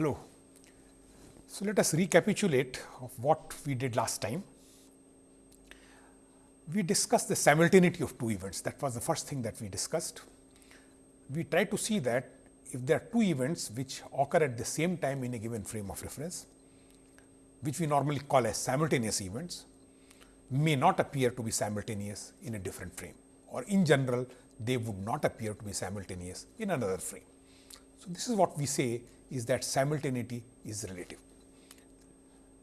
Hello. So, let us recapitulate of what we did last time. We discussed the simultaneity of two events that was the first thing that we discussed. We tried to see that if there are two events which occur at the same time in a given frame of reference, which we normally call as simultaneous events, may not appear to be simultaneous in a different frame or in general they would not appear to be simultaneous in another frame. So, this is what we say is that simultaneity is relative.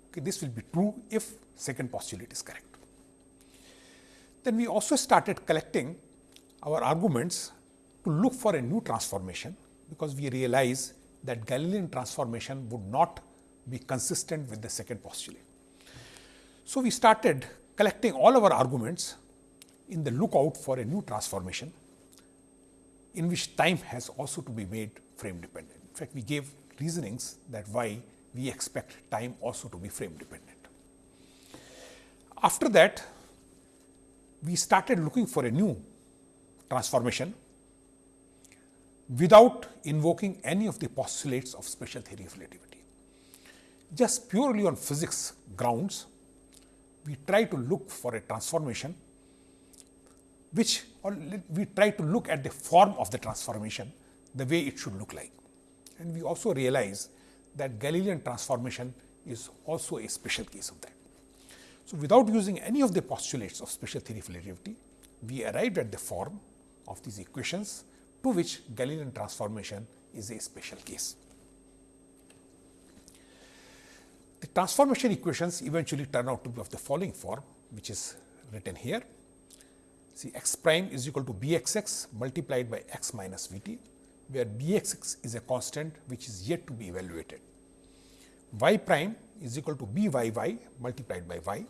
Okay, this will be true if second postulate is correct. Then we also started collecting our arguments to look for a new transformation, because we realize that Galilean transformation would not be consistent with the second postulate. So, we started collecting all our arguments in the lookout for a new transformation in which time has also to be made frame dependent. In fact, we gave reasonings that why we expect time also to be frame dependent. After that, we started looking for a new transformation without invoking any of the postulates of special theory of relativity. Just purely on physics grounds, we try to look for a transformation which or we try to look at the form of the transformation the way it should look like. And we also realize that Galilean transformation is also a special case of that. So, without using any of the postulates of special theory of relativity, we arrived at the form of these equations to which Galilean transformation is a special case. The transformation equations eventually turn out to be of the following form, which is written here. See x prime is equal to b x x multiplied by x minus v t, where b x x is a constant which is yet to be evaluated. y prime is equal to b y y multiplied by y,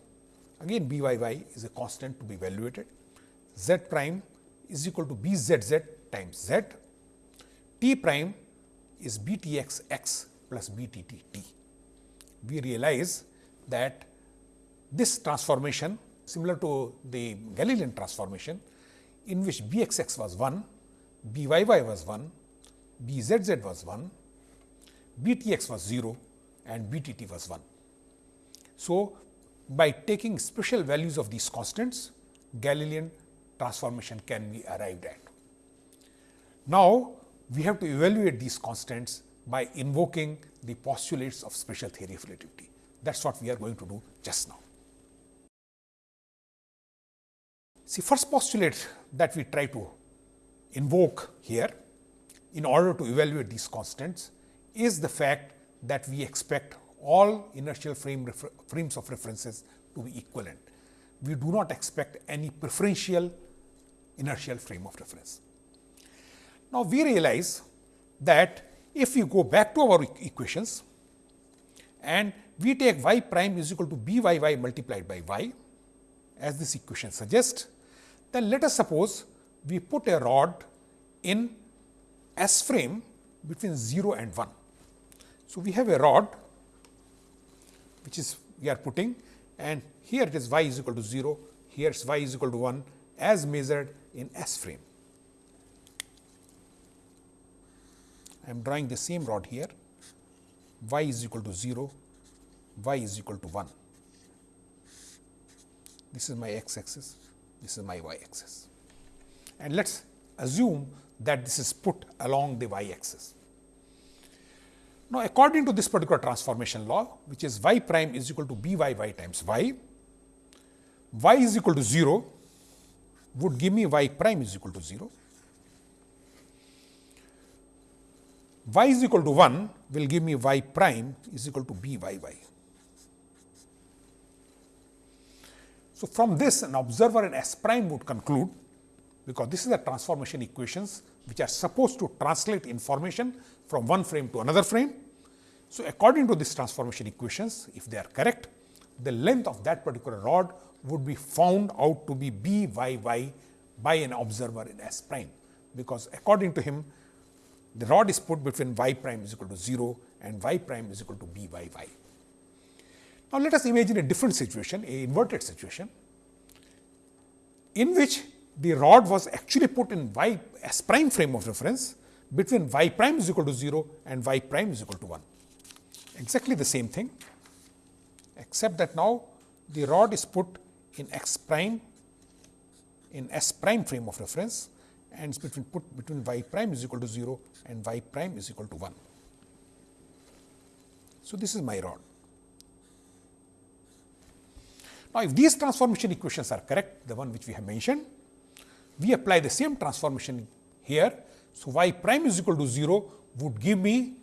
again b y y is a constant to be evaluated. z prime is equal to b z z times z, t prime is b t x x plus b t t t. We realize that this transformation similar to the Galilean transformation in which b x x was 1, b y y was 1, b z z was 1, b t x was 0 and b t t was 1. So, by taking special values of these constants, Galilean transformation can be arrived at. Now, we have to evaluate these constants by invoking the postulates of special theory of relativity. That is what we are going to do just now. See, first postulate that we try to invoke here in order to evaluate these constants is the fact that we expect all inertial frame frames of references to be equivalent. We do not expect any preferential inertial frame of reference. Now, we realize that if we go back to our equations and we take y prime is equal to b y y multiplied by y as this equation suggests, then let us suppose we put a rod in S frame between 0 and 1. So, we have a rod which is we are putting and here it is y is equal to 0, here is y is equal to 1 as measured in S frame. I am drawing the same rod here, y is equal to 0, y is equal to 1. This is my x axis, this is my y axis. And let us assume that this is put along the y axis. Now, according to this particular transformation law, which is y prime is equal to b y y times y, y is equal to 0 would give me y prime is equal to 0. y is equal to 1 will give me y prime is equal to b y y. So, from this an observer in S prime would conclude because this is the transformation equations which are supposed to translate information from one frame to another frame. So, according to this transformation equations if they are correct the length of that particular rod would be found out to be b y y by an observer in S prime, because according to him the rod is put between y prime is equal to 0 and y prime is equal to b y y. Now, let us imagine a different situation, a inverted situation, in which the rod was actually put in y s prime frame of reference between y prime is equal to 0 and y prime is equal to 1. exactly the same thing, except that now the rod is put in x prime in s prime frame of reference and is between put between y prime is equal to 0 and y prime is equal to 1. So, this is my rod. Now, if these transformation equations are correct, the one which we have mentioned, we apply the same transformation here. So, y prime is equal to 0 would give me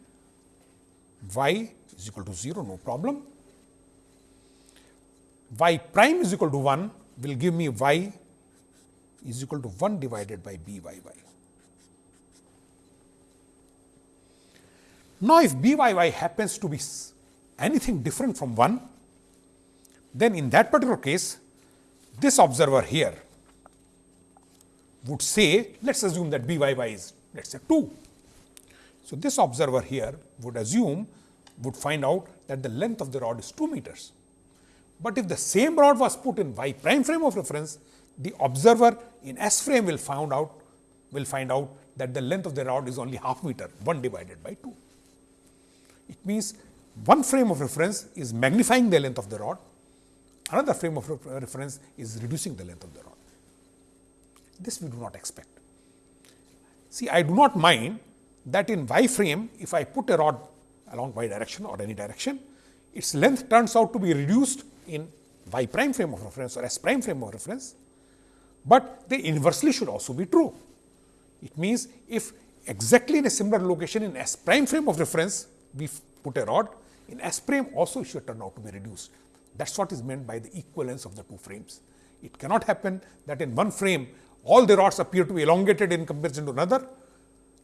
y is equal to 0, no problem. y prime is equal to 1 will give me y is equal to 1 divided by b y y. Now, if b y y happens to be anything different from 1, then in that particular case, this observer here would say, let us assume that b y y is let us say 2. So, this observer here would assume would find out that the length of the rod is 2 meters. But if the same rod was put in y prime frame of reference, the observer in S frame will find out will find out that the length of the rod is only half meter 1 divided by 2. It means one frame of reference is magnifying the length of the rod, another frame of reference is reducing the length of the rod. This we do not expect. See, I do not mind that in y frame, if I put a rod along y direction or any direction, its length turns out to be reduced in y prime frame of reference or s prime frame of reference, but the inversely should also be true. It means, if exactly in a similar location in s prime frame of reference, we put a rod, in s prime also it should turn out to be reduced. That is what is meant by the equivalence of the two frames. It cannot happen that in one frame all the rods appear to be elongated in comparison to another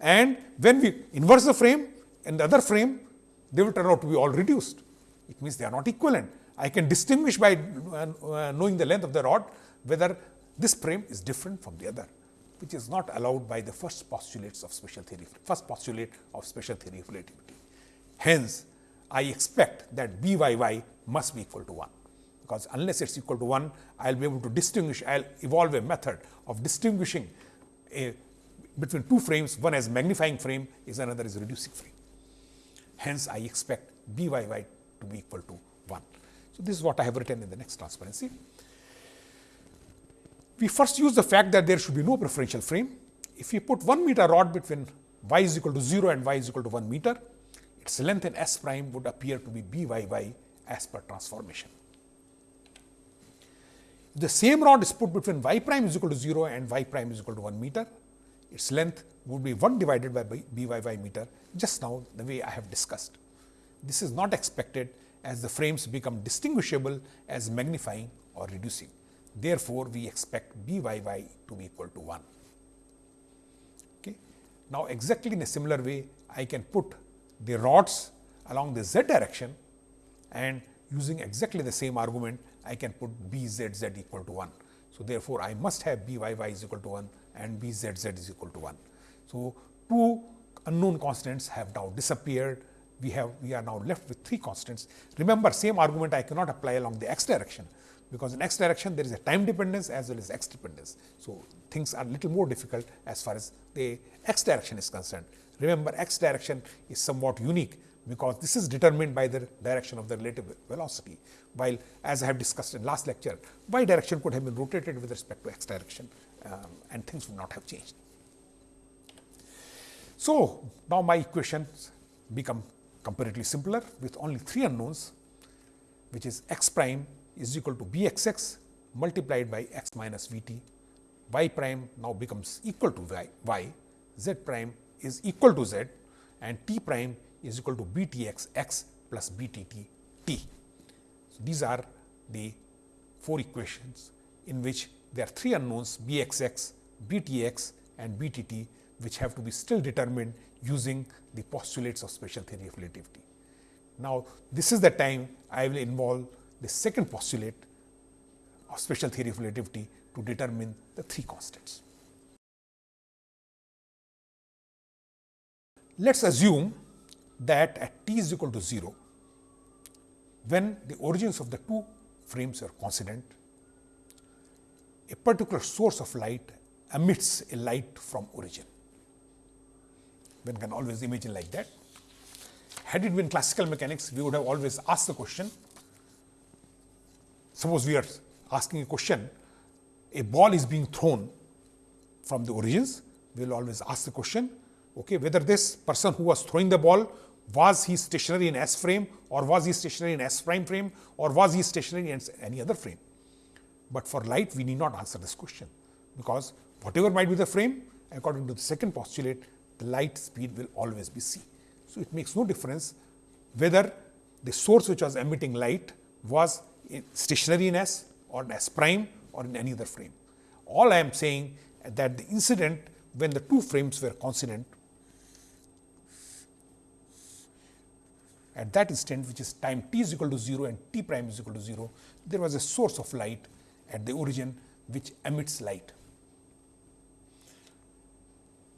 and when we inverse the frame and the other frame they will turn out to be all reduced. It means they are not equivalent. I can distinguish by uh, knowing the length of the rod whether this frame is different from the other, which is not allowed by the first postulates of special theory, first postulate of special theory of relativity. Hence, I expect that b y y must be equal to 1, because unless it is equal to 1, I will be able to distinguish, I will evolve a method of distinguishing a, between two frames, one as magnifying frame is another is reducing frame. Hence, I expect b y y to be equal to 1. So, this is what I have written in the next transparency. We first use the fact that there should be no preferential frame. If we put 1 meter rod between y is equal to 0 and y is equal to 1 meter, its length in S prime would appear to be b y y as per transformation. The same rod is put between y prime is equal to 0 and y prime is equal to 1 meter, its length would be 1 divided by b y y meter just now the way I have discussed. This is not expected as the frames become distinguishable as magnifying or reducing. Therefore, we expect b y y to be equal to 1. Okay. Now, exactly in a similar way, I can put the rods along the z direction and using exactly the same argument, I can put b z z equal to 1. So, therefore, I must have b y y is equal to 1 and b z z is equal to 1. So, two unknown constants have now disappeared. We have we are now left with three constants. Remember, same argument I cannot apply along the x direction because in x direction there is a time dependence as well as x dependence. So, things are little more difficult as far as the x direction is concerned. Remember x direction is somewhat unique because this is determined by the direction of the relative velocity, while as I have discussed in last lecture, y direction could have been rotated with respect to x direction um, and things would not have changed. So, now my equations become comparatively simpler with only three unknowns, which is x prime is equal to b x x multiplied by x minus v t, y prime now becomes equal to y, y, z prime is equal to z and t prime is equal to b t x x plus b t t t. So, these are the four equations in which there are three unknowns b x x, b t x and b t t which have to be still determined using the postulates of special theory of relativity. Now, this is the time I will involve the second postulate of special theory of relativity to determine the three constants. Let us assume that at t is equal to 0, when the origins of the two frames are coincident, a particular source of light emits a light from origin. One can always imagine like that. had it been classical mechanics, we would have always asked the question. Suppose we are asking a question, a ball is being thrown from the origins, we will always ask the question, okay, whether this person who was throwing the ball was he stationary in S frame or was he stationary in S prime frame or was he stationary in any other frame. But for light, we need not answer this question because whatever might be the frame, according to the second postulate, the light speed will always be c. So, it makes no difference whether the source which was emitting light was stationary in S or in S prime or in any other frame. All I am saying that the incident when the two frames were coincident at that instant which is time t is equal to 0 and t prime is equal to 0, there was a source of light at the origin which emits light.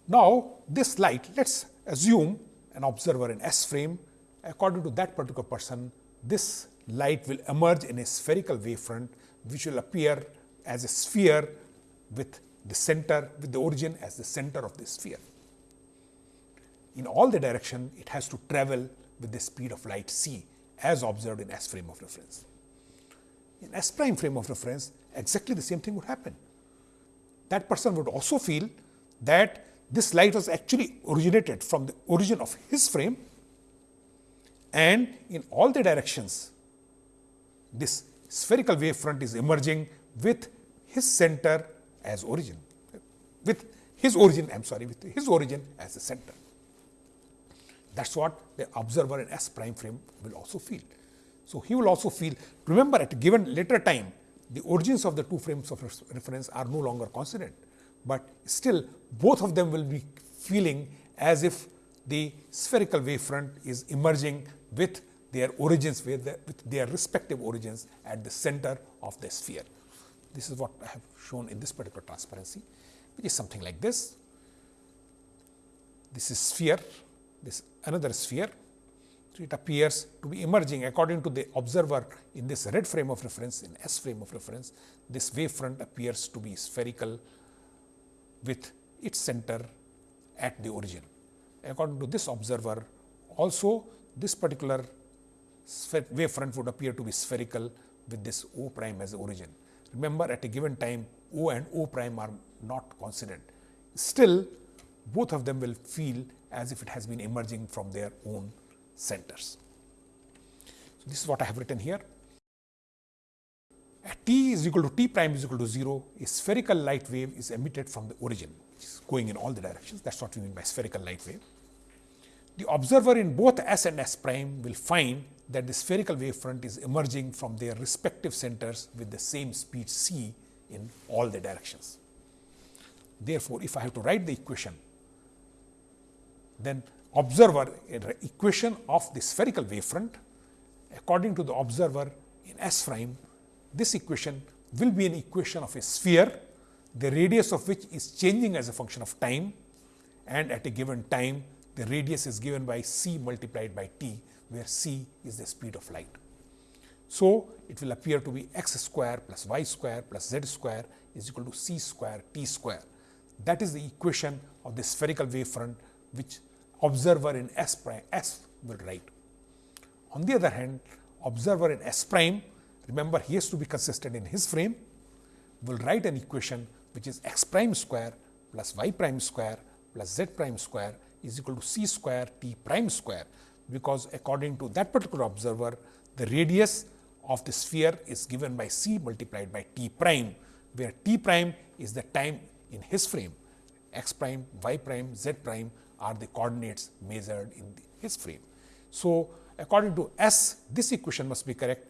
Now, this light let us assume an observer in S frame according to that particular person this light will emerge in a spherical wavefront which will appear as a sphere with the center with the origin as the center of the sphere. In all the direction it has to travel with the speed of light c as observed in S frame of reference. In S prime frame of reference exactly the same thing would happen. That person would also feel that this light was actually originated from the origin of his frame and in all the directions this spherical wavefront is emerging with his center as origin, with his origin I am sorry with his origin as the center. That is what the observer in S prime frame will also feel. So, he will also feel remember at a given later time the origins of the two frames of reference are no longer coincident, but still both of them will be feeling as if the spherical wavefront is emerging with their origins with, the, with their respective origins at the center of the sphere. This is what I have shown in this particular transparency, which is something like this. This is sphere, this another sphere. So, it appears to be emerging according to the observer in this red frame of reference, in S frame of reference, this wavefront appears to be spherical with its center at the origin. According to this observer, also this particular wavefront would appear to be spherical with this O prime as the origin. Remember at a given time O and O prime are not coincident. Still both of them will feel as if it has been emerging from their own centers. So, this is what I have written here. At t is equal to t prime is equal to 0, a spherical light wave is emitted from the origin, which is going in all the directions. That is what we mean by spherical light wave. The observer in both S and S prime will find that the spherical wavefront is emerging from their respective centers with the same speed c in all the directions. Therefore, if I have to write the equation, then observer equation of the spherical wavefront according to the observer in S prime, this equation will be an equation of a sphere, the radius of which is changing as a function of time and at a given time the radius is given by c multiplied by t where c is the speed of light. So, it will appear to be x square plus y square plus z square is equal to c square t square. That is the equation of the spherical wavefront which observer in S prime S will write. On the other hand, observer in S prime, remember he has to be consistent in his frame, will write an equation which is x prime square plus y prime square plus z prime square is equal to c square t prime square because according to that particular observer, the radius of the sphere is given by c multiplied by t prime, where t prime is the time in his frame, x prime, y prime, z prime are the coordinates measured in the, his frame. So, according to S, this equation must be correct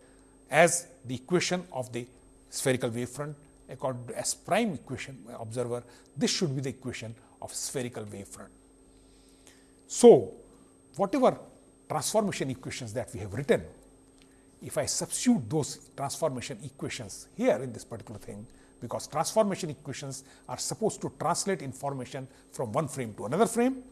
as the equation of the spherical wavefront. According to S prime equation observer, this should be the equation of spherical wavefront. So, whatever transformation equations that we have written, if I substitute those transformation equations here in this particular thing, because transformation equations are supposed to translate information from one frame to another frame.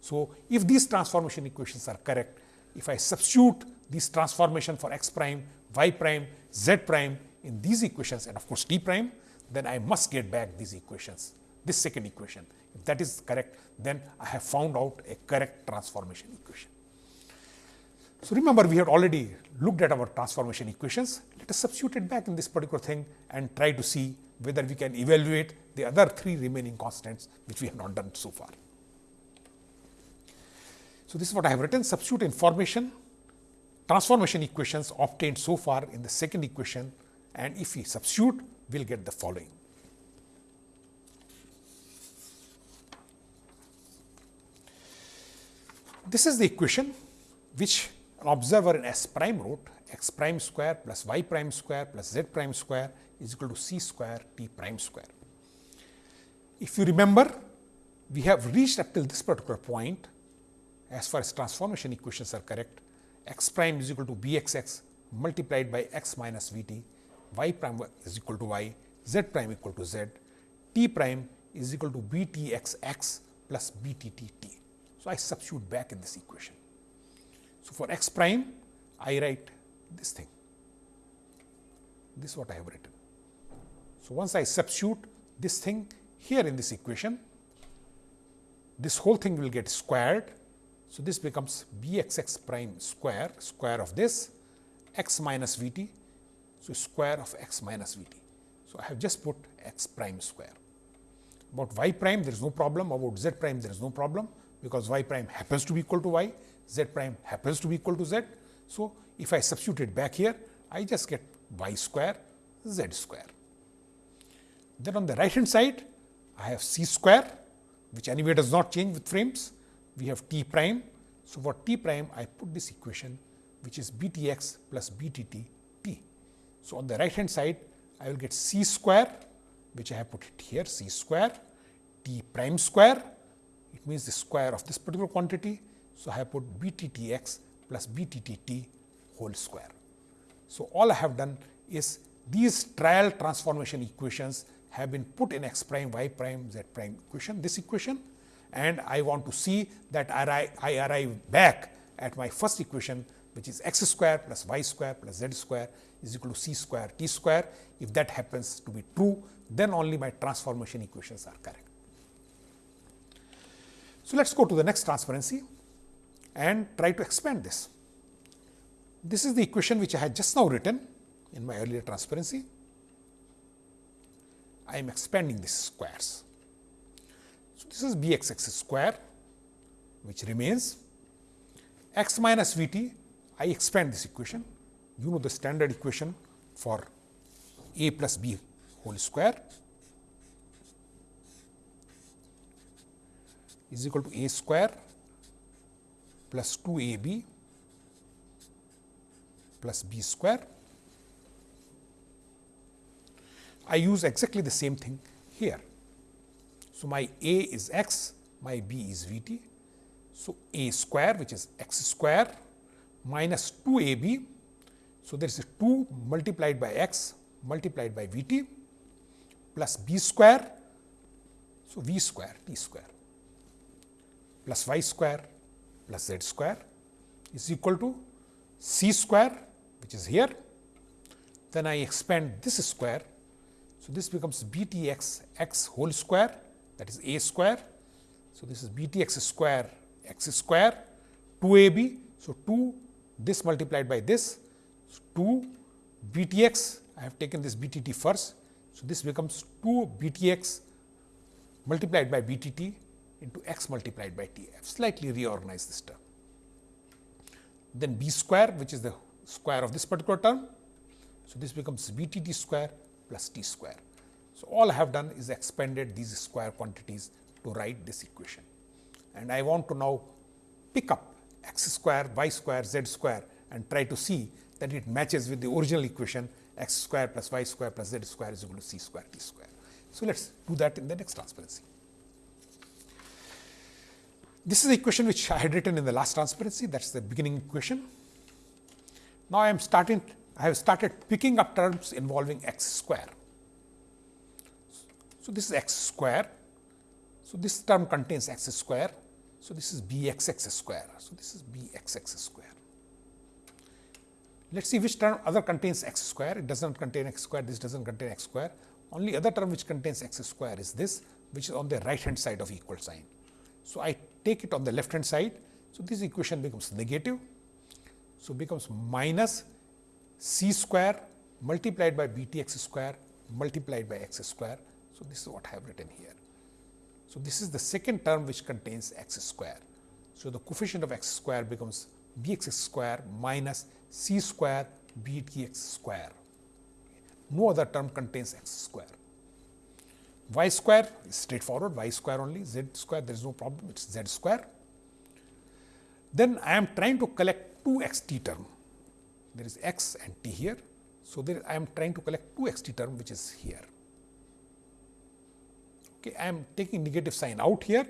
So, if these transformation equations are correct, if I substitute this transformation for x prime, y prime, z prime in these equations and of course, t prime, then I must get back these equations, this second equation. If that is correct, then I have found out a correct transformation equation. So, remember we had already looked at our transformation equations. Let us substitute it back in this particular thing and try to see whether we can evaluate the other three remaining constants which we have not done so far. So, this is what I have written substitute information transformation equations obtained so far in the second equation and if we substitute we will get the following. This is the equation which an observer in S prime wrote x prime square plus y prime square plus z prime square is equal to c square t prime square. If you remember, we have reached up till this particular point as far as transformation equations are correct, x prime is equal to b x x multiplied by x minus v t, y prime is equal to y, z prime equal to z, t prime is equal to b t x x plus b t t t. So, I substitute back in this equation. So, for x prime I write this thing, this is what I have written. So, once I substitute this thing here in this equation, this whole thing will get squared. So, this becomes b x x prime square, square of this x minus v t. So, square of x minus v t. So, I have just put x prime square. About y prime there is no problem, about z prime there is no problem, because y prime happens to be equal to y, z prime happens to be equal to z. So, if I substitute it back here, I just get y square z square. Then on the right hand side, I have c square, which anyway does not change with frames. We have t prime. So, for t prime, I put this equation, which is b t x plus b t t t. So, on the right hand side, I will get c square, which I have put it here, c square, t prime square, it means the square of this particular quantity. So, I have put b t t x plus b t t t whole square. So, all I have done is these trial transformation equations have been put in x prime, y prime, z prime equation, this equation and I want to see that I, arrive back at my first equation which is x square plus y square plus z square is equal to c square t square. If that happens to be true, then only my transformation equations are correct. So, let us go to the next transparency and try to expand this. This is the equation which I had just now written in my earlier transparency. I am expanding these squares. So, this is b x x square which remains x minus v t. I expand this equation. You know the standard equation for a plus b whole square is equal to a square plus 2 a b plus b square. I use exactly the same thing here. So, my a is x, my b is v t. So, a square which is x square minus 2 a b. So, there is a 2 multiplied by x multiplied by v t plus b square. So, v square t square plus y square plus z square is equal to c square which is here. Then I expand this square. So, this becomes b t x x whole square that is a square. So, this is b t x square x square 2 a b. So, 2 this multiplied by this so 2 b t x I have taken this b t t first. So, this becomes 2 b t x multiplied by b t t into x multiplied by t. I have slightly reorganized this term. Then b square which is the square of this particular term. So, this becomes b t t square plus t square. So, all I have done is expanded these square quantities to write this equation. And I want to now pick up x square, y square, z square and try to see that it matches with the original equation x square plus y square plus z square is equal to c square t square. So, let us do that in the next transparency. This is the equation which I had written in the last transparency that is the beginning equation. Now, I am starting I have started picking up terms involving x square. So, this is x square. So, this term contains x square. So, this is b x x square. So, this is b x x square. Let us see which term other contains x square. It does not contain x square, this does not contain x square. Only other term which contains x square is this, which is on the right hand side of equal sign. So, I take it on the left hand side. So, this equation becomes negative. So, becomes minus c square multiplied by b t x square multiplied by x square. So, this is what I have written here. So, this is the second term which contains x square. So, the coefficient of x square becomes b x square minus c square b t x square. No other term contains x square. y square is straightforward, y square only, z square there is no problem, it is z square. Then I am trying to collect two x t term, there is x and t here. So, there I am trying to collect two x t term which is here. Okay, I am taking negative sign out here.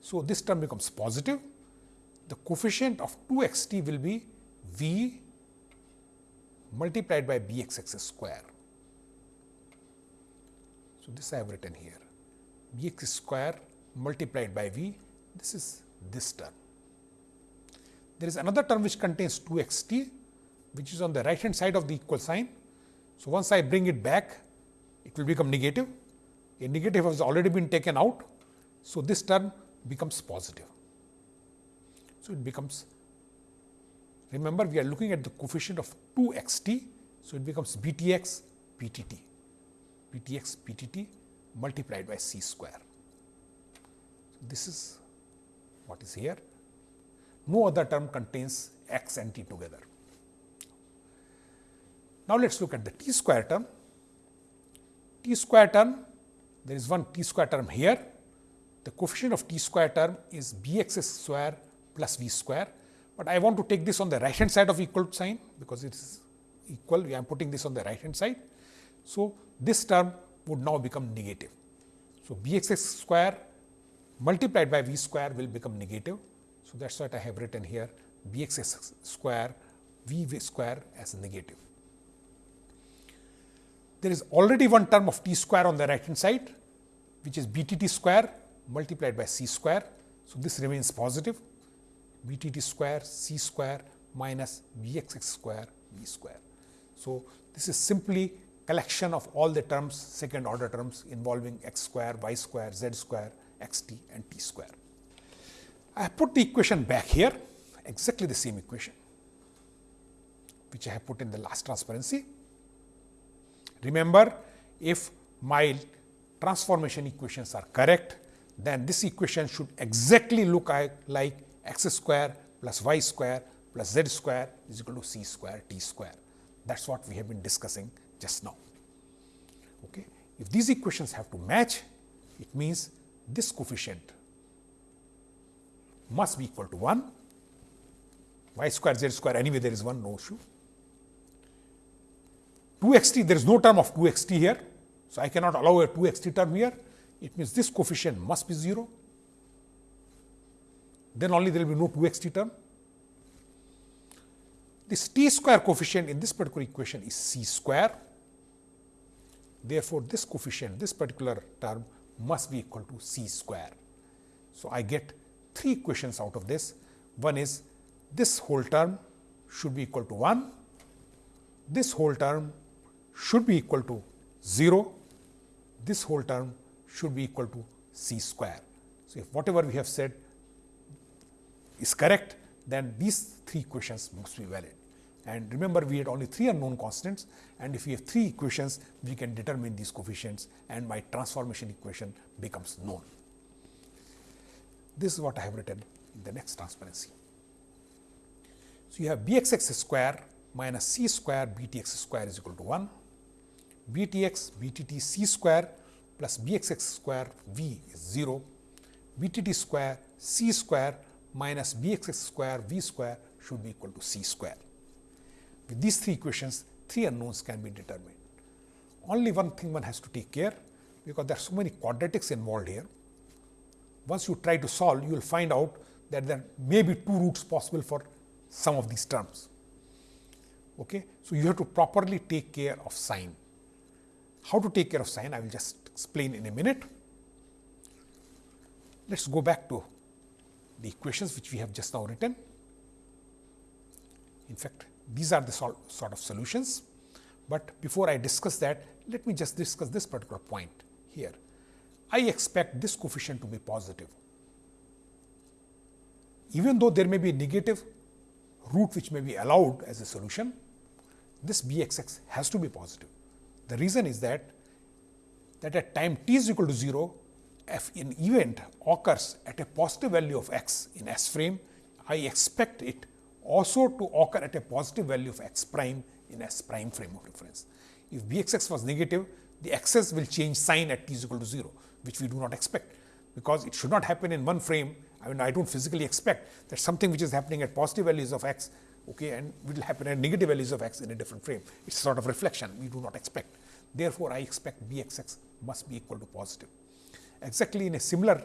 So, this term becomes positive. The coefficient of 2 x t will be v multiplied by b x x square. So, this I have written here b x square multiplied by v this is this term. There is another term which contains 2 x t which is on the right hand side of the equal sign. So, once I bring it back it will become negative a negative has already been taken out. So, this term becomes positive. So, it becomes remember we are looking at the coefficient of 2 x t. So, it becomes b t x p t t b t x p t t multiplied by c square. So, this is what is here. No other term contains x and t together. Now, let us look at the t square term. t square term there is one t square term here. The coefficient of t square term is b x square plus v square, but I want to take this on the right hand side of equal sign because it is equal. I am putting this on the right hand side. So, this term would now become negative. So, b x square multiplied by v square will become negative. So, that is what I have written here b x square v square as negative. There is already one term of t square on the right hand side which is b t t square multiplied by c square. So, this remains positive b t t square c square minus b x x square v square. So, this is simply collection of all the terms second order terms involving x square, y square, z square, x t and t square. I have put the equation back here exactly the same equation which I have put in the last transparency. Remember if my transformation equations are correct, then this equation should exactly look like x square plus y square plus z square is equal to c square t square. That is what we have been discussing just now. Okay. If these equations have to match, it means this coefficient must be equal to 1, y square z square anyway there is one no issue. 2 x t there is no term of 2 x t here so, I cannot allow a 2 x t term here, it means this coefficient must be 0, then only there will be no 2 x t term. This t square coefficient in this particular equation is c square. Therefore, this coefficient, this particular term must be equal to c square. So, I get three equations out of this. One is this whole term should be equal to 1, this whole term should be equal to 0 this whole term should be equal to c square. So, if whatever we have said is correct, then these three equations must be valid. And remember, we had only three unknown constants and if we have three equations, we can determine these coefficients and my transformation equation becomes known. This is what I have written in the next transparency. So, you have b x x square minus c square b t x square is equal to 1 b t x b t t c square plus b x x square v is 0, b t t square c square minus b x x square v square should be equal to c square. With these three equations, three unknowns can be determined. Only one thing one has to take care, because there are so many quadratics involved here. Once you try to solve, you will find out that there may be two roots possible for some of these terms. Okay? So, you have to properly take care of sign. How to take care of sign, I will just explain in a minute. Let us go back to the equations which we have just now written. In fact, these are the sort of solutions, but before I discuss that, let me just discuss this particular point here. I expect this coefficient to be positive. Even though there may be a negative root which may be allowed as a solution, this b x x has to be positive. The reason is that that at time t is equal to 0, if an event occurs at a positive value of x in S frame, I expect it also to occur at a positive value of x prime in S prime frame of reference. If b x x was negative, the x's will change sign at t is equal to 0, which we do not expect, because it should not happen in one frame. I mean, I do not physically expect that something which is happening at positive values of x okay, and will happen at negative values of x in a different frame. It is sort of reflection, we do not expect. Therefore, I expect b x x must be equal to positive. Exactly in a similar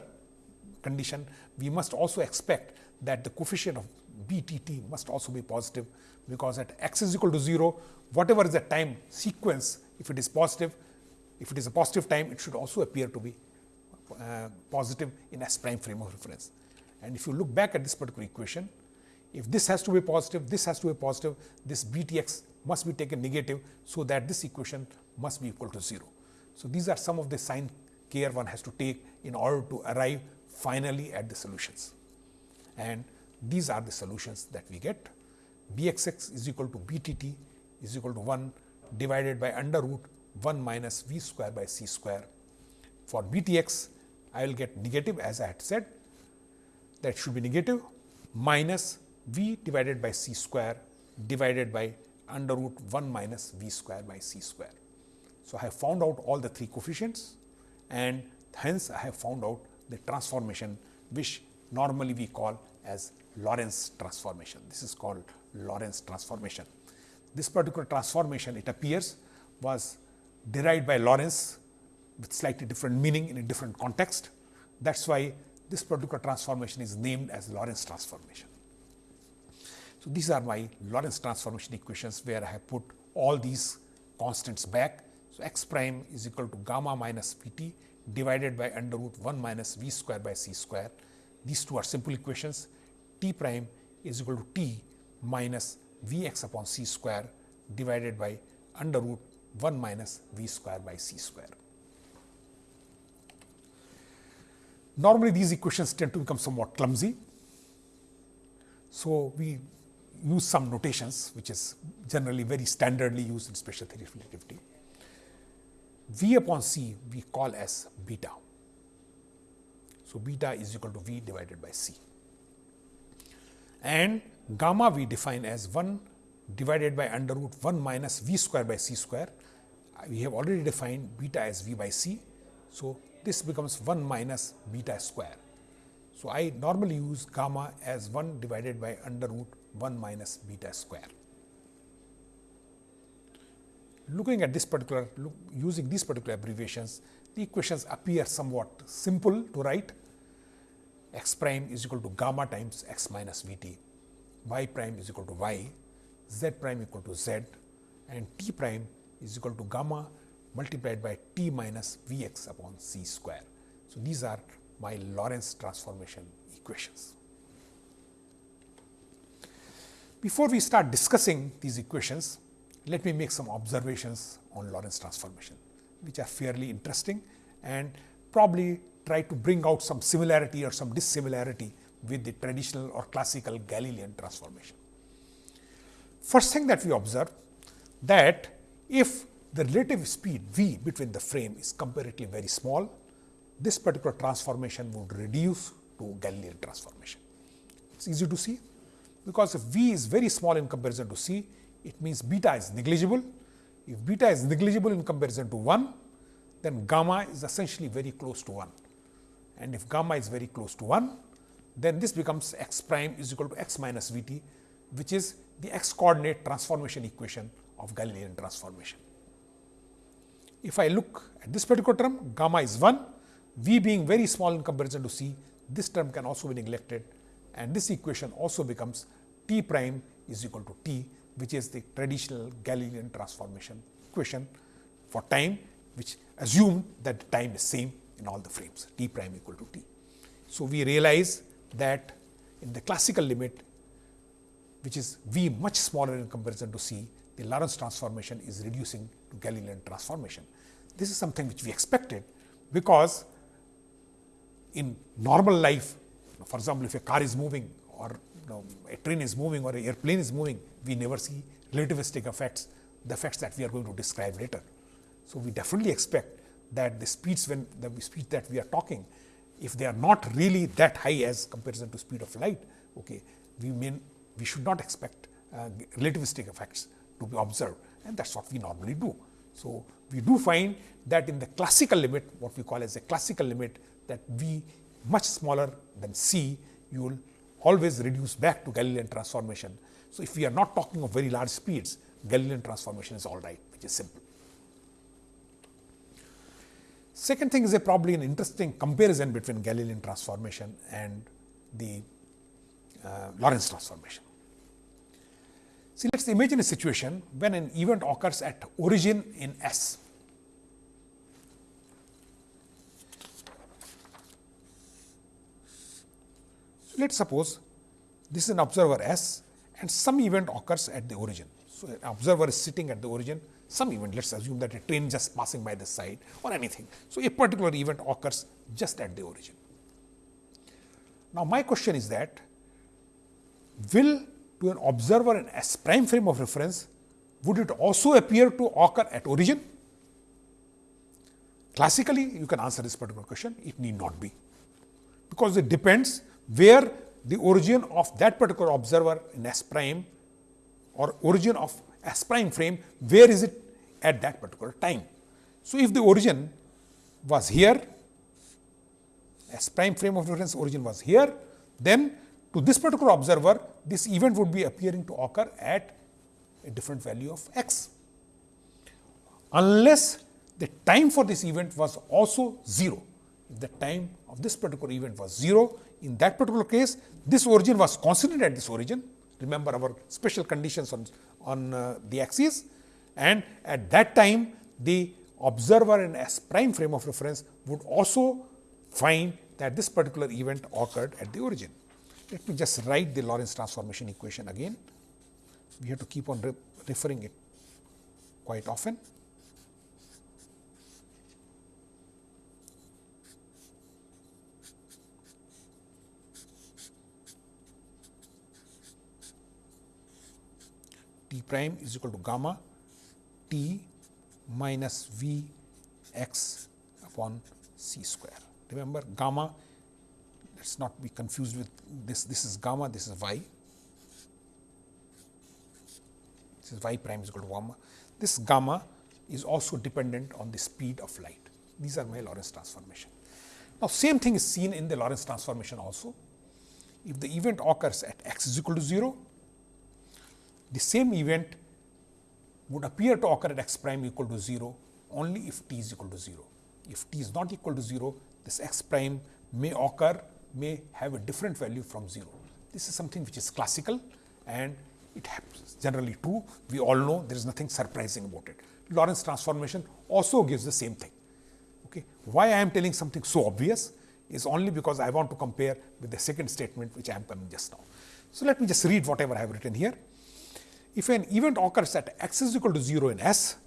condition, we must also expect that the coefficient of b t t must also be positive, because at x is equal to 0, whatever is the time sequence, if it is positive, if it is a positive time, it should also appear to be uh, positive in S prime frame of reference. And if you look back at this particular equation, if this has to be positive, this has to be positive, this b t x must be taken negative. So, that this equation must be equal to 0. So, these are some of the sign care one has to take in order to arrive finally at the solutions. And these are the solutions that we get. b x x is equal to b t t is equal to 1 divided by under root 1 minus v square by c square. For b t x, I will get negative as I had said that should be negative minus v divided by c square divided by under root 1 minus v square by c square. So, I have found out all the three coefficients and hence I have found out the transformation which normally we call as Lorentz transformation. This is called Lorentz transformation. This particular transformation it appears was derived by Lorentz with slightly different meaning in a different context. That is why this particular transformation is named as Lorentz transformation. So, these are my Lorentz transformation equations where I have put all these constants back. So, x prime is equal to gamma minus p t divided by under root 1 minus v square by c square. These two are simple equations. t prime is equal to t minus v x upon c square divided by under root 1 minus v square by c square. Normally, these equations tend to become somewhat clumsy. So, we use some notations which is generally very standardly used in special theory of relativity. V upon C we call as beta. So, beta is equal to V divided by C and gamma we define as 1 divided by under root 1 minus V square by C square. We have already defined beta as V by C. So, this becomes 1 minus beta square. So, I normally use gamma as 1 divided by under root 1 minus beta square. Looking at this particular, look, using these particular abbreviations, the equations appear somewhat simple to write. x prime is equal to gamma times x minus v t, y prime is equal to y, z prime equal to z and t prime is equal to gamma multiplied by t minus v x upon c square. So, these are my Lorentz transformation equations. Before we start discussing these equations, let me make some observations on Lorentz transformation, which are fairly interesting and probably try to bring out some similarity or some dissimilarity with the traditional or classical Galilean transformation. First thing that we observe that if the relative speed v between the frame is comparatively very small, this particular transformation would reduce to Galilean transformation. It is easy to see because if v is very small in comparison to c, it means beta is negligible. If beta is negligible in comparison to 1, then gamma is essentially very close to 1. And if gamma is very close to 1, then this becomes x prime is equal to x minus v t, which is the x coordinate transformation equation of Galilean transformation. If I look at this particular term, gamma is 1, v being very small in comparison to c, this term can also be neglected and this equation also becomes t prime is equal to t which is the traditional Galilean transformation equation for time which assume that time is same in all the frames t prime equal to t. So, we realize that in the classical limit which is v much smaller in comparison to c the Lorentz transformation is reducing to Galilean transformation. This is something which we expected because in normal life for example, if a car is moving or you know, a train is moving or an airplane is moving, we never see relativistic effects, the effects that we are going to describe later. So, we definitely expect that the speeds when the speed that we are talking, if they are not really that high as comparison to speed of light, okay, we mean we should not expect uh, relativistic effects to be observed and that is what we normally do. So, we do find that in the classical limit what we call as a classical limit that v much smaller than c you will always reduce back to Galilean transformation. So, if we are not talking of very large speeds Galilean transformation is all right which is simple. Second thing is a probably an interesting comparison between Galilean transformation and the uh, Lorentz transformation. See, let us imagine a situation when an event occurs at origin in S. So, let us suppose this is an observer S and some event occurs at the origin. So, an observer is sitting at the origin, some event, let us assume that a train just passing by the side or anything. So, a particular event occurs just at the origin. Now, my question is that will to an observer in S prime frame of reference, would it also appear to occur at origin? Classically, you can answer this particular question, it need not be, because it depends where the origin of that particular observer in S prime or origin of S prime frame, where is it at that particular time. So, if the origin was here, S prime frame of reference origin was here, then to this particular observer, this event would be appearing to occur at a different value of x, unless the time for this event was also 0. If the time of this particular event was 0, in that particular case, this origin was constant at this origin. Remember our special conditions on, on uh, the axis and at that time the observer in S prime frame of reference would also find that this particular event occurred at the origin. Let me just write the Lorentz transformation equation again. We have to keep on re referring it quite often. T prime is equal to gamma t minus v x upon c square. Remember gamma let us not be confused with this, this is gamma, this is y. This is y prime is equal to gamma. This gamma is also dependent on the speed of light. These are my Lorentz transformation. Now, same thing is seen in the Lorentz transformation also. If the event occurs at x is equal to 0, the same event would appear to occur at x prime equal to 0 only if t is equal to 0. If t is not equal to 0, this x prime may occur may have a different value from 0. This is something which is classical and it happens generally true. We all know there is nothing surprising about it. Lorentz transformation also gives the same thing. Okay. Why I am telling something so obvious is only because I want to compare with the second statement which I am coming just now. So, let me just read whatever I have written here. If an event occurs at x is equal to 0 in S,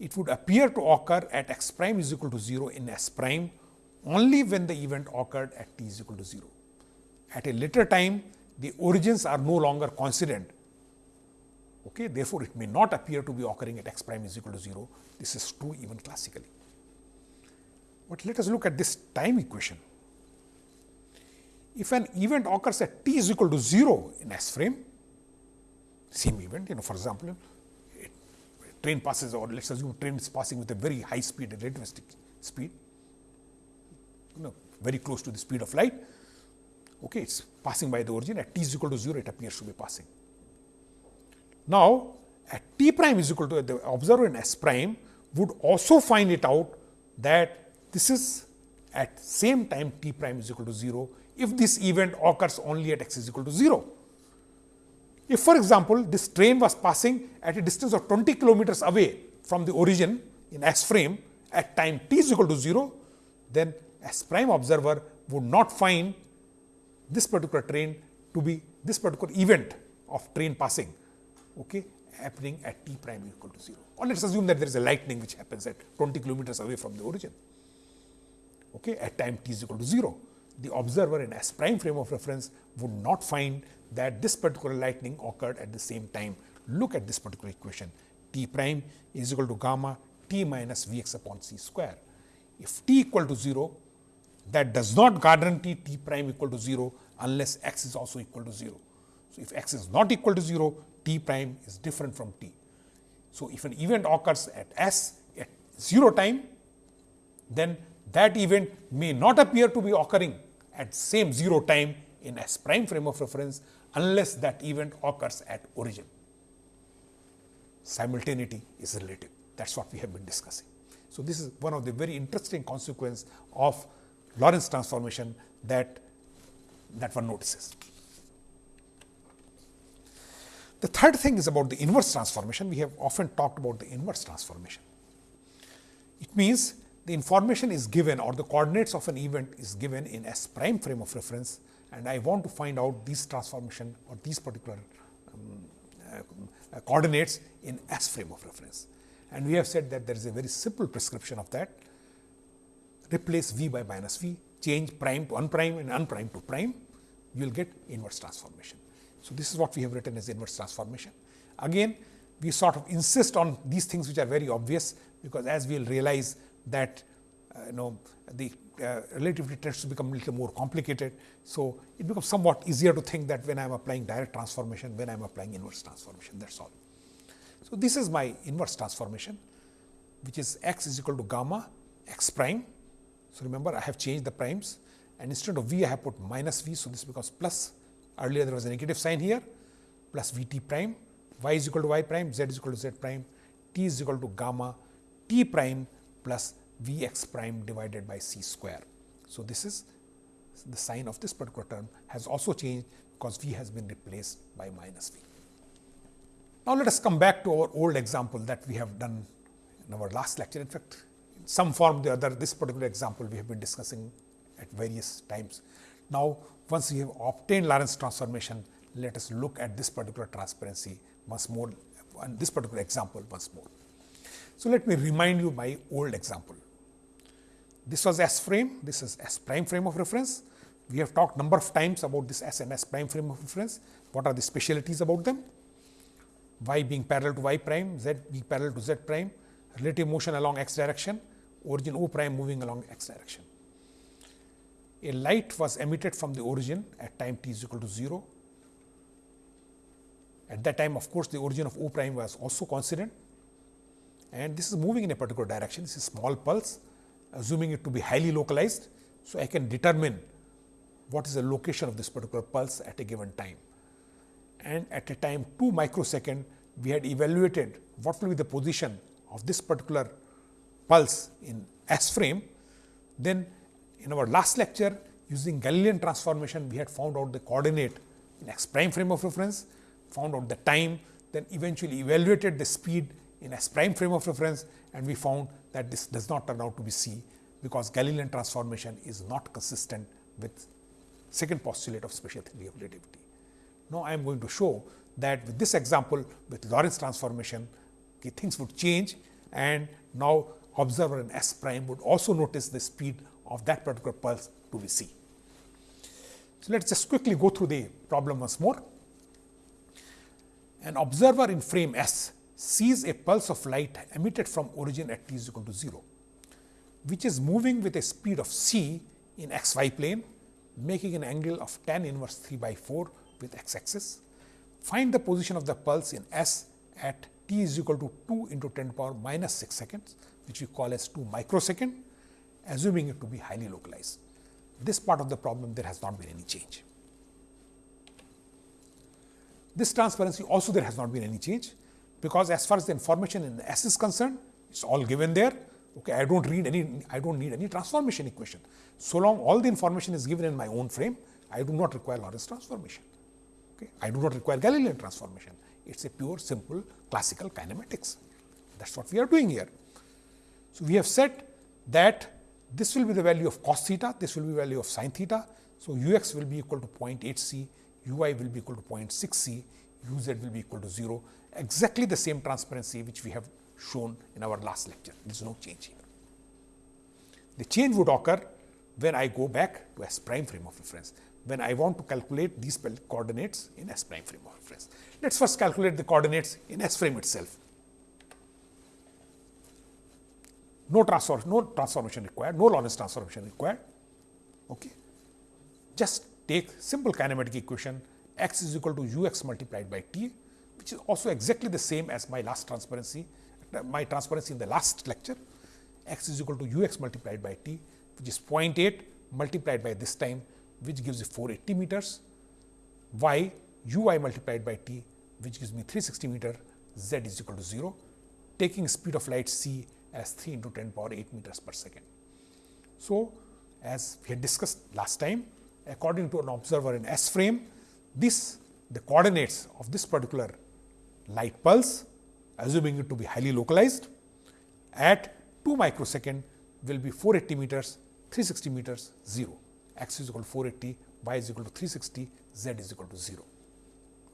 it would appear to occur at x prime is equal to 0 in S prime only when the event occurred at t is equal to 0. At a later time, the origins are no longer coincident. Okay? Therefore, it may not appear to be occurring at x prime is equal to 0. This is true even classically. But let us look at this time equation. If an event occurs at t is equal to 0 in S frame, same event, you know, for example, train passes or let us assume train is passing with a very high speed, relativistic speed, you know, very close to the speed of light. Okay, it is passing by the origin at t is equal to 0, it appears to be passing. Now, at t prime is equal to the observer in S prime would also find it out that this is at same time t prime is equal to 0 if this event occurs only at x is equal to 0. If for example, this train was passing at a distance of 20 kilometers away from the origin in S frame at time t is equal to 0, then S prime observer would not find this particular train to be this particular event of train passing okay, happening at t prime equal to 0. Or let us assume that there is a lightning which happens at 20 kilometers away from the origin okay, at time t is equal to 0. The observer in S prime frame of reference would not find that this particular lightning occurred at the same time. Look at this particular equation t prime is equal to gamma t minus v x upon c square. If t equal to 0, that does not guarantee t prime equal to 0 unless x is also equal to 0. So, if x is not equal to 0, t prime is different from t. So, if an event occurs at s at 0 time, then that event may not appear to be occurring at same 0 time in S prime frame of reference unless that event occurs at origin. Simultaneity is relative that is what we have been discussing. So, this is one of the very interesting consequence of Lorentz transformation that that one notices. The third thing is about the inverse transformation. We have often talked about the inverse transformation. It means the information is given or the coordinates of an event is given in S prime frame of reference and I want to find out these transformation or these particular um, uh, coordinates in S frame of reference. And we have said that there is a very simple prescription of that replace v by minus v, change prime to unprime and unprime to prime, you will get inverse transformation. So, this is what we have written as inverse transformation. Again, we sort of insist on these things which are very obvious, because as we will realize that uh, you know the uh, relativity tends to become a little more complicated. So, it becomes somewhat easier to think that when I am applying direct transformation, when I am applying inverse transformation that is all. So, this is my inverse transformation which is x is equal to gamma x prime. So, remember I have changed the primes and instead of v I have put minus v. So, this becomes plus earlier there was a negative sign here plus v t prime y is equal to y prime z is equal to z prime t is equal to gamma t prime plus v x prime divided by c square. So, this is the sign of this particular term has also changed because v has been replaced by minus v. Now, let us come back to our old example that we have done in our last lecture. In fact, in some form or the other this particular example we have been discussing at various times. Now, once we have obtained Lorentz transformation, let us look at this particular transparency once more and this particular example once more. So, let me remind you my old example. This was S frame, this is S prime frame of reference. We have talked number of times about this S and S prime frame of reference. What are the specialities about them? Y being parallel to Y prime, Z being parallel to Z prime, relative motion along x direction, origin O prime moving along x direction. A light was emitted from the origin at time t is equal to 0. At that time, of course, the origin of O prime was also coincident and this is moving in a particular direction. This is small pulse, assuming it to be highly localized. So, I can determine what is the location of this particular pulse at a given time. And at a time 2 microsecond, we had evaluated what will be the position of this particular pulse in S frame. Then in our last lecture, using Galilean transformation, we had found out the coordinate in x prime frame of reference, found out the time, then eventually evaluated the speed in S prime frame of reference and we found that this does not turn out to be C, because Galilean transformation is not consistent with second postulate of special theory of relativity. Now, I am going to show that with this example with Lorentz transformation okay, things would change and now observer in S prime would also notice the speed of that particular pulse to be C. So, let us just quickly go through the problem once more. An observer in frame S sees a pulse of light emitted from origin at t is equal to 0, which is moving with a speed of c in x y plane, making an angle of tan inverse 3 by 4 with x axis. Find the position of the pulse in S at t is equal to 2 into 10 to power minus 6 seconds, which we call as 2 microsecond, assuming it to be highly localized. This part of the problem there has not been any change. This transparency also there has not been any change because as far as the information in the S is concerned, it's all given there. Okay, I don't read any, I don't need any transformation equation. So long all the information is given in my own frame, I do not require Lorentz transformation. Okay, I do not require Galilean transformation. It's a pure, simple, classical kinematics. That's what we are doing here. So we have said that this will be the value of cos theta, this will be value of sin theta. So u x will be equal to 0.8 c, u i will be equal to 0.6 c, u z will be equal to 0 exactly the same transparency which we have shown in our last lecture. There is no change here. The change would occur when I go back to S prime frame of reference, when I want to calculate these coordinates in S prime frame of reference. Let us first calculate the coordinates in S frame itself. No, transform, no transformation required, no Lorentz transformation required. Okay. Just take simple kinematic equation x is equal to u x multiplied by t, which is also exactly the same as my last transparency, my transparency in the last lecture. x is equal to u x multiplied by t, which is 0.8 multiplied by this time, which gives you 480 meters, y u i multiplied by t, which gives me 360 meter, z is equal to 0, taking speed of light c as 3 into 10 power 8 meters per second. So, as we had discussed last time, according to an observer in S frame, this the coordinates of this particular light pulse, assuming it to be highly localized, at 2 microsecond will be 480 meters, 360 meters, 0. x is equal to 480, y is equal to 360, z is equal to 0.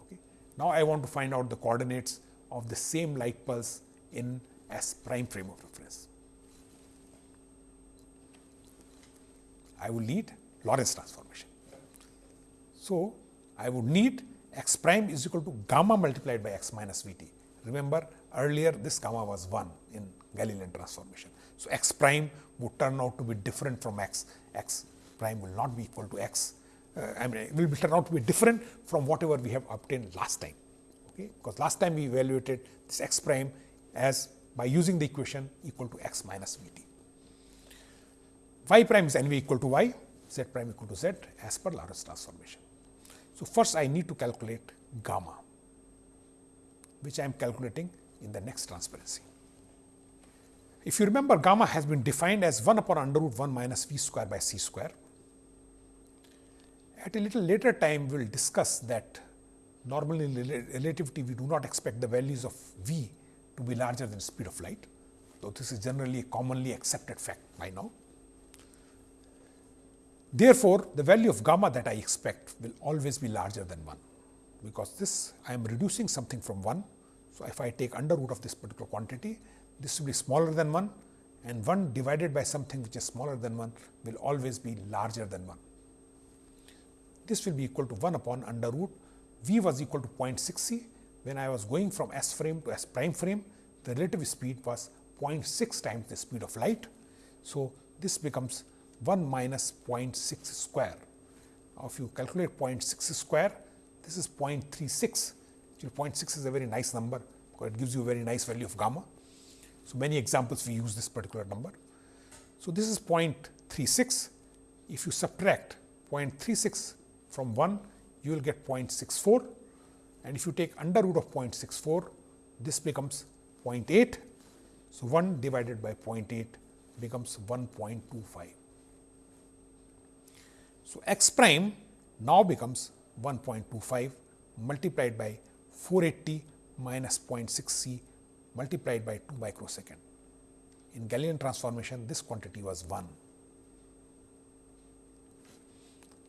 Okay. Now, I want to find out the coordinates of the same light pulse in S prime frame of reference. I will need Lorentz transformation. So, I would need x prime is equal to gamma multiplied by x minus v t. Remember earlier this gamma was 1 in Galilean transformation. So, x prime would turn out to be different from x, x prime will not be equal to x, uh, I mean will turn out to be different from whatever we have obtained last time. Okay? Because last time we evaluated this x prime as by using the equation equal to x minus v t. y prime is n v equal to y, z prime equal to z as per Lorentz transformation. So, first I need to calculate gamma, which I am calculating in the next transparency. If you remember gamma has been defined as 1 upon under root 1 minus v square by c square. At a little later time, we will discuss that normally in relativity we do not expect the values of v to be larger than speed of light, though this is generally a commonly accepted fact by now. Therefore, the value of gamma that I expect will always be larger than 1, because this I am reducing something from 1. So, if I take under root of this particular quantity, this will be smaller than 1 and 1 divided by something which is smaller than 1 will always be larger than 1. This will be equal to 1 upon under root v was equal to 0.6 c. When I was going from S frame to S prime frame, the relative speed was 0.6 times the speed of light. So, this becomes 1 minus 0.6 square. Now, if you calculate 0.6 square, this is 0.36. 0.6 is a very nice number because it gives you a very nice value of gamma. So, many examples we use this particular number. So, this is 0.36. If you subtract 0.36 from 1, you will get 0.64 and if you take under root of 0.64, this becomes 0.8. So, 1 divided by 0.8 becomes 1.25. So, x prime now becomes 1.25 multiplied by 480 minus 0.6 c multiplied by 2 microsecond. In Galilean transformation, this quantity was 1.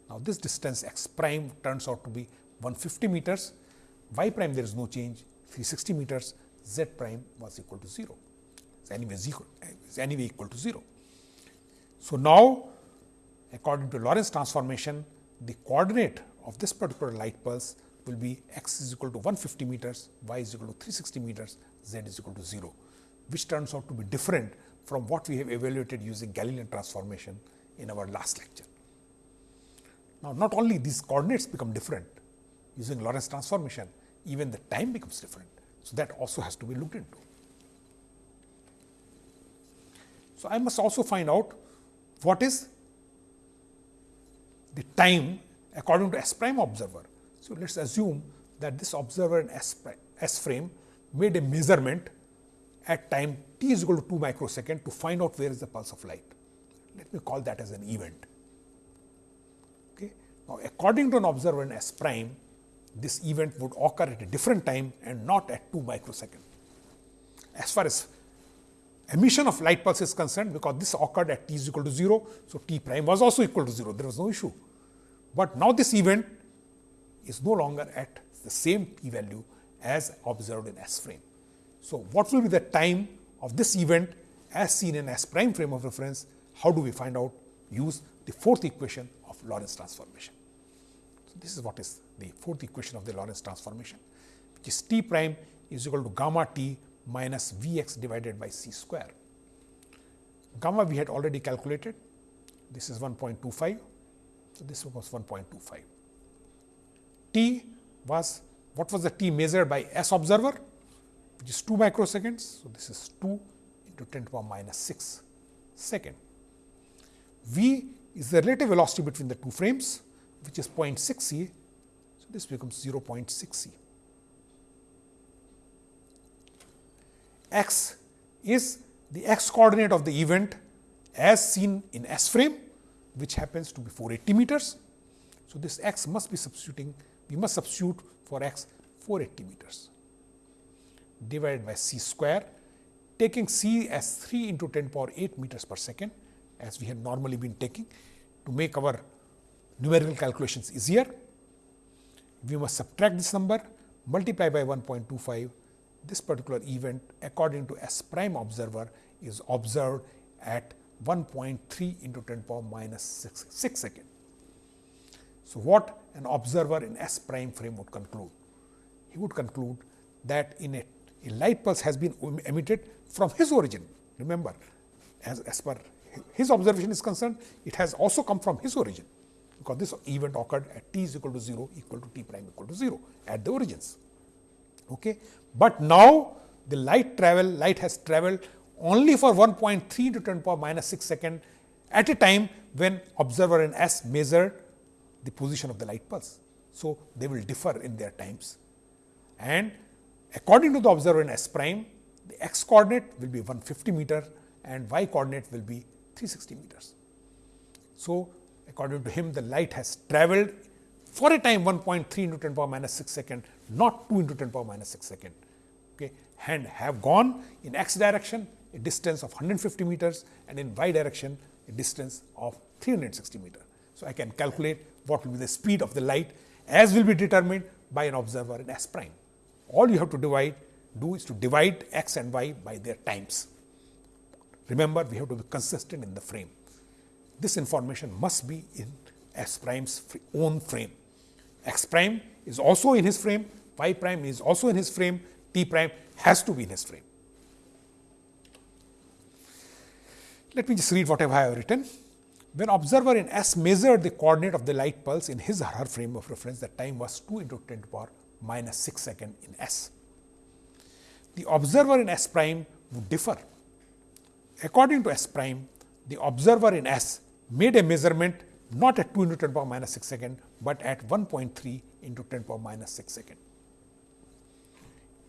Now, this distance x prime turns out to be 150 meters, y prime there is no change 360 meters, z prime was equal to 0. It's anyway, anyway equal to 0. So, now according to Lorentz transformation, the coordinate of this particular light pulse will be x is equal to 150 meters, y is equal to 360 meters, z is equal to 0, which turns out to be different from what we have evaluated using Galilean transformation in our last lecture. Now, not only these coordinates become different using Lorentz transformation, even the time becomes different. So, that also has to be looked into. So, I must also find out what is the time according to S prime observer. So, let us assume that this observer in S, S frame made a measurement at time t is equal to 2 microsecond to find out where is the pulse of light. Let me call that as an event. Okay. Now, according to an observer in S prime, this event would occur at a different time and not at 2 microsecond. As far as emission of light pulse is concerned, because this occurred at t is equal to 0, so t prime was also equal to 0, there was no issue. But now this event is no longer at the same p value as observed in S frame. So, what will be the time of this event as seen in S prime frame of reference? How do we find out? Use the fourth equation of Lorentz transformation. So, this is what is the fourth equation of the Lorentz transformation, which is t prime is equal to gamma t minus V x divided by c square. Gamma we had already calculated, this is 1.25, so this was 1.25. T was what was the T measured by S observer, which is 2 microseconds. So, this is 2 into 10 to the power minus 6 second. V is the relative velocity between the two frames, which is 0.6 c. So, this becomes 0.6 c. x is the x coordinate of the event as seen in S frame, which happens to be 480 meters. So, this x must be substituting, we must substitute for x 480 meters divided by c square, taking c as 3 into 10 power 8 meters per second as we have normally been taking to make our numerical calculations easier. We must subtract this number, multiply by 1.25 this particular event according to S prime observer is observed at 1.3 into 10 power minus 6, 6 second. So, what an observer in S prime frame would conclude? He would conclude that in a, a light pulse has been emitted from his origin. Remember, as, as per his observation is concerned, it has also come from his origin, because this event occurred at t is equal to 0 equal to t prime equal to 0 at the origins. Okay. But now the light travel, light has traveled only for 1.3 into 10 power minus 6 second at a time when observer in S measured the position of the light pulse. So, they will differ in their times and according to the observer in S prime, the x coordinate will be 150 meter and y coordinate will be 360 meters. So, according to him the light has travelled for a time 1.3 into 10 power minus 6 second, not 2 into 10 power minus 6 second okay, and have gone in x direction a distance of 150 meters and in y direction a distance of 360 meter. So, I can calculate what will be the speed of the light as will be determined by an observer in S prime. All you have to divide do is to divide x and y by their times. Remember, we have to be consistent in the frame. This information must be in S prime's own frame. X prime is also in his frame, y prime is also in his frame, t prime has to be in his frame. Let me just read whatever I have written. When observer in S measured the coordinate of the light pulse in his or her frame of reference, the time was 2 into 10 to the power minus 6 second in S. The observer in S prime would differ. According to S prime, the observer in S made a measurement not at 2 into 10 power minus 6 second, but at 1.3 into 10 power minus 6 second.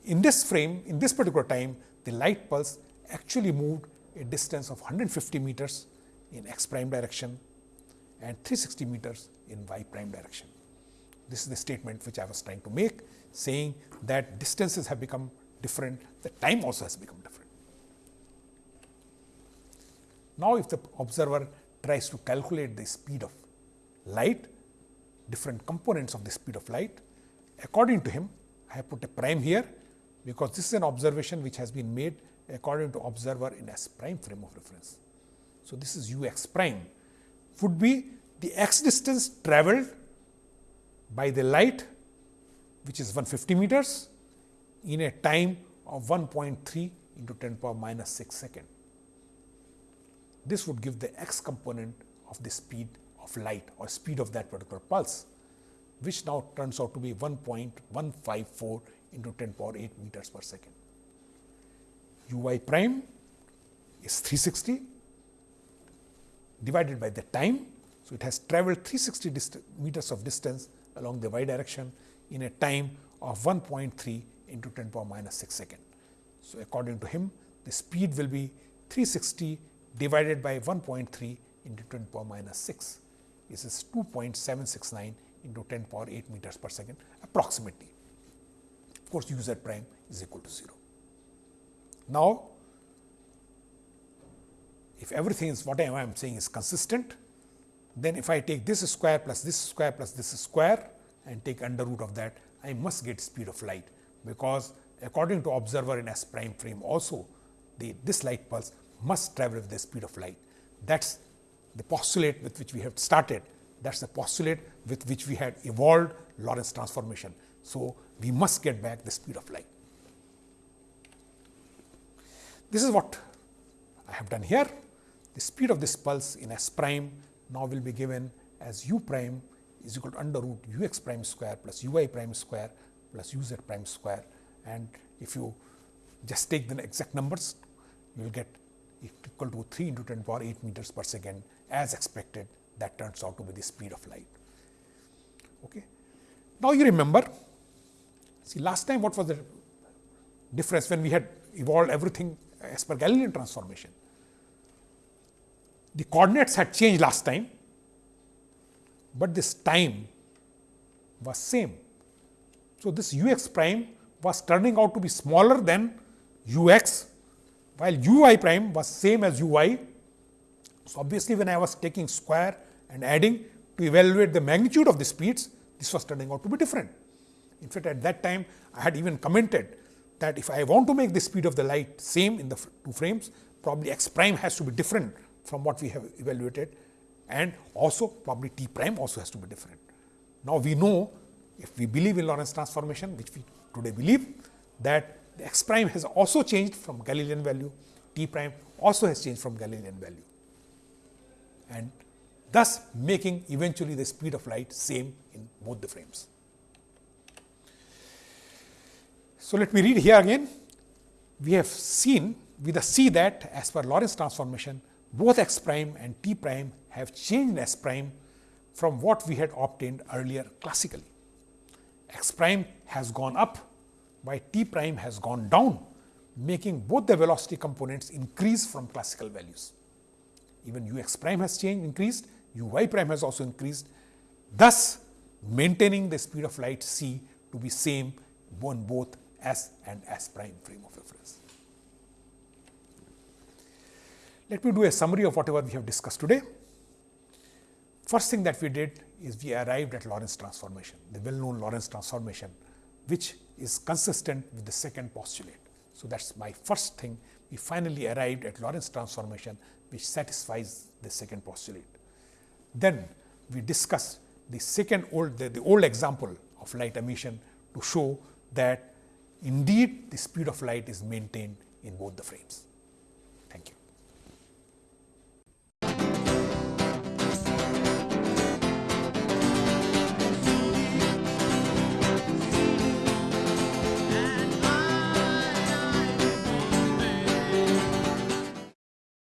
In this frame, in this particular time, the light pulse actually moved a distance of 150 meters in x prime direction and 360 meters in y prime direction. This is the statement which I was trying to make, saying that distances have become different, the time also has become different. Now, if the observer tries to calculate the speed of light, different components of the speed of light. According to him, I have put a prime here, because this is an observation which has been made according to observer in S prime frame of reference. So, this is u x prime would be the x distance travelled by the light which is 150 meters in a time of 1.3 into 10 power minus 6 second. This would give the x component of the speed of light or speed of that particular pulse, which now turns out to be 1.154 into 10 power 8 meters per second. u y prime is 360 divided by the time. So, it has travelled 360 meters of distance along the y direction in a time of 1.3 into 10 power minus 6 second. So, according to him the speed will be 360 divided by 1.3 into 10 power minus 6. This is 2.769 into 10 power 8 meters per second approximately. Of course, u z prime is equal to 0. Now, if everything is what I am saying is consistent, then if I take this square plus this square plus this square and take under root of that, I must get speed of light, because according to observer in S prime frame also, the, this light pulse must travel with the speed of light. That is the postulate with which we have started. That is the postulate with which we had evolved Lorentz transformation. So, we must get back the speed of light. This is what I have done here. The speed of this pulse in s prime now will be given as u prime is equal to under root u x prime square plus u y prime square plus u z prime square. And if you just take the exact numbers, you will get equal to 3 into 10 power 8 meters per second as expected that turns out to be the speed of light. Okay. Now, you remember see last time what was the difference when we had evolved everything as per Galilean transformation. The coordinates had changed last time, but this time was same. So, this u x prime was turning out to be smaller than u x, while u i prime was same as u i. So, obviously, when I was taking square and adding to evaluate the magnitude of the speeds, this was turning out to be different. In fact, at that time I had even commented that if I want to make the speed of the light same in the two frames, probably x prime has to be different from what we have evaluated and also probably t prime also has to be different. Now, we know if we believe in Lorentz transformation which we today believe that the x prime has also changed from Galilean value, t prime also has changed from Galilean value and thus making eventually the speed of light same in both the frames. So, let me read here again. We have seen with the see that as per Lorentz transformation both x prime and t prime have changed s prime from what we had obtained earlier classically. x prime has gone up while t prime has gone down making both the velocity components increase from classical values. Even u x prime has changed increased, u y prime has also increased, thus maintaining the speed of light c to be same on both s and s prime frame of reference. Let me do a summary of whatever we have discussed today. First thing that we did is we arrived at Lorentz transformation, the well known Lorentz transformation, which is consistent with the second postulate. So, that is my first thing. We finally arrived at Lorentz transformation, which satisfies the second postulate. Then we discussed the second old, the, the old example of light emission to show that indeed the speed of light is maintained in both the frames.